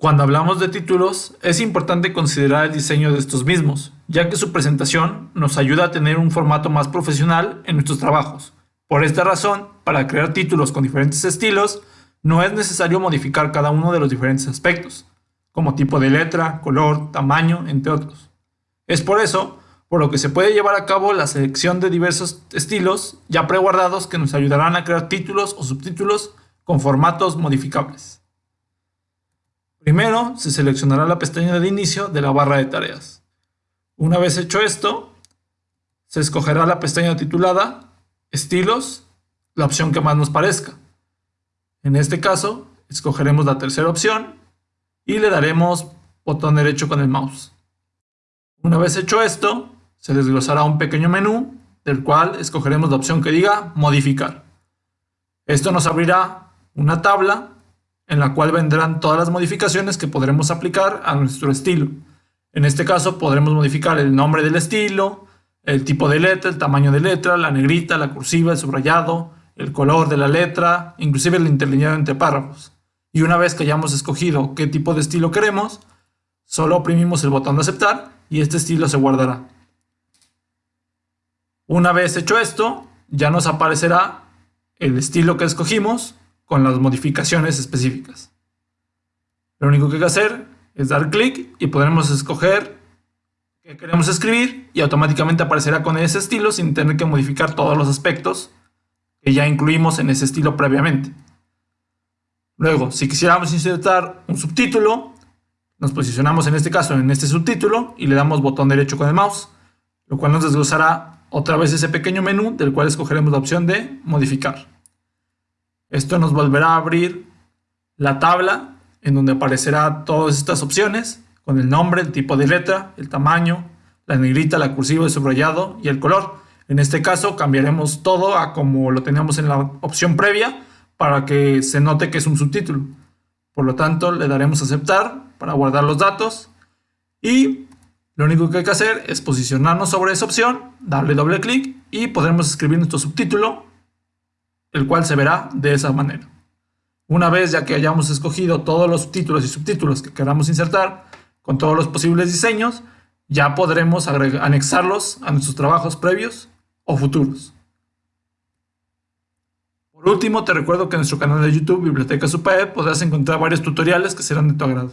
Cuando hablamos de títulos, es importante considerar el diseño de estos mismos, ya que su presentación nos ayuda a tener un formato más profesional en nuestros trabajos. Por esta razón, para crear títulos con diferentes estilos, no es necesario modificar cada uno de los diferentes aspectos, como tipo de letra, color, tamaño, entre otros. Es por eso, por lo que se puede llevar a cabo la selección de diversos estilos ya preguardados que nos ayudarán a crear títulos o subtítulos con formatos modificables. Primero, se seleccionará la pestaña de inicio de la barra de tareas. Una vez hecho esto, se escogerá la pestaña titulada Estilos, la opción que más nos parezca. En este caso, escogeremos la tercera opción y le daremos botón derecho con el mouse. Una vez hecho esto, se desglosará un pequeño menú del cual escogeremos la opción que diga Modificar. Esto nos abrirá una tabla en la cual vendrán todas las modificaciones que podremos aplicar a nuestro estilo. En este caso podremos modificar el nombre del estilo, el tipo de letra, el tamaño de letra, la negrita, la cursiva, el subrayado, el color de la letra, inclusive el interlineado entre párrafos. Y una vez que hayamos escogido qué tipo de estilo queremos, solo oprimimos el botón de aceptar y este estilo se guardará. Una vez hecho esto, ya nos aparecerá el estilo que escogimos con las modificaciones específicas. Lo único que hay que hacer es dar clic y podremos escoger qué queremos escribir y automáticamente aparecerá con ese estilo sin tener que modificar todos los aspectos que ya incluimos en ese estilo previamente. Luego, si quisiéramos insertar un subtítulo, nos posicionamos en este caso en este subtítulo y le damos botón derecho con el mouse, lo cual nos desglosará otra vez ese pequeño menú del cual escogeremos la opción de modificar. Esto nos volverá a abrir la tabla en donde aparecerá todas estas opciones con el nombre, el tipo de letra, el tamaño, la negrita, la cursiva, el subrayado y el color. En este caso cambiaremos todo a como lo teníamos en la opción previa para que se note que es un subtítulo. Por lo tanto, le daremos aceptar para guardar los datos y lo único que hay que hacer es posicionarnos sobre esa opción, darle doble clic y podremos escribir nuestro subtítulo el cual se verá de esa manera. Una vez ya que hayamos escogido todos los títulos y subtítulos que queramos insertar, con todos los posibles diseños, ya podremos anexarlos a nuestros trabajos previos o futuros. Por último, te recuerdo que en nuestro canal de YouTube Biblioteca Super podrás encontrar varios tutoriales que serán de tu agrado.